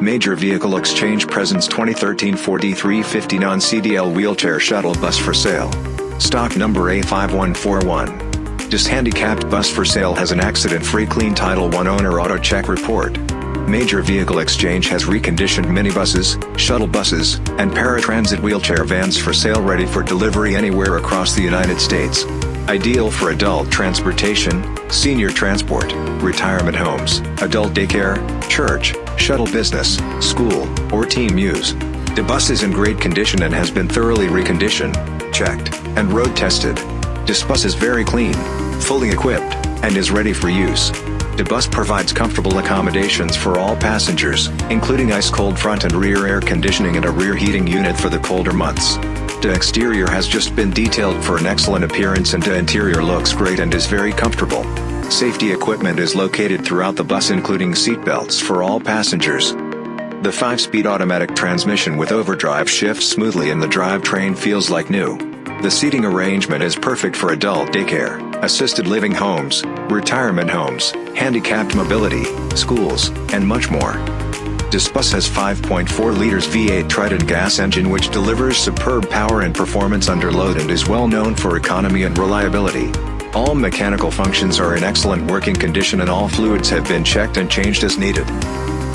Major Vehicle Exchange presents 2013 Ford E350 non-CDL wheelchair shuttle bus for sale. Stock number A5141. This handicapped bus for sale has an accident-free clean Title I owner auto check report. Major Vehicle Exchange has reconditioned minibuses, shuttle buses, and paratransit wheelchair vans for sale ready for delivery anywhere across the United States. Ideal for adult transportation, senior transport, retirement homes, adult daycare, church, shuttle business, school, or team use. The bus is in great condition and has been thoroughly reconditioned, checked, and road tested. This bus is very clean, fully equipped, and is ready for use. The bus provides comfortable accommodations for all passengers, including ice-cold front and rear air conditioning and a rear heating unit for the colder months. The exterior has just been detailed for an excellent appearance and the interior looks great and is very comfortable. Safety equipment is located throughout the bus including seat belts for all passengers. The 5-speed automatic transmission with overdrive shifts smoothly and the drivetrain feels like new. The seating arrangement is perfect for adult daycare, assisted living homes, retirement homes, handicapped mobility, schools, and much more. This bus has 5.4 liters V8 Triton gas engine which delivers superb power and performance under load and is well known for economy and reliability. All mechanical functions are in excellent working condition and all fluids have been checked and changed as needed.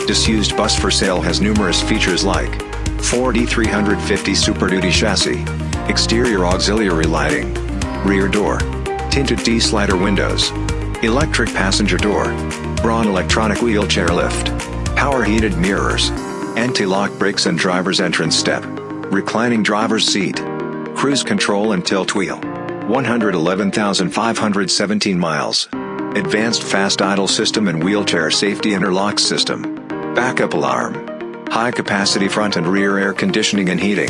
Disused bus for sale has numerous features like Ford E350 Super Duty chassis, exterior auxiliary lighting, rear door, tinted T-slider windows, electric passenger door, Braun electronic wheelchair lift, power heated mirrors, anti-lock brakes and driver's entrance step, reclining driver's seat, cruise control and tilt wheel, 111,517 miles, advanced fast idle system and wheelchair safety interlock system, backup alarm, high capacity front and rear air conditioning and heating,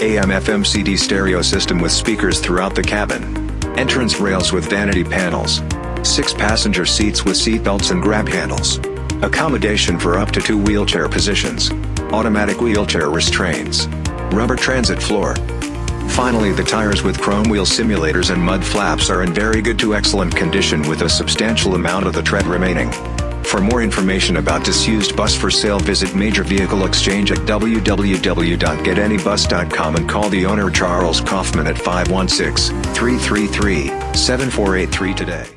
AM FM CD stereo system with speakers throughout the cabin, entrance rails with vanity panels, 6 passenger seats with seat belts and grab handles. Accommodation for up to two wheelchair positions. Automatic wheelchair restraints. Rubber transit floor. Finally the tires with chrome wheel simulators and mud flaps are in very good to excellent condition with a substantial amount of the tread remaining. For more information about disused bus for sale visit Major Vehicle Exchange at www.getanybus.com and call the owner Charles Kaufman at 516-333-7483 today.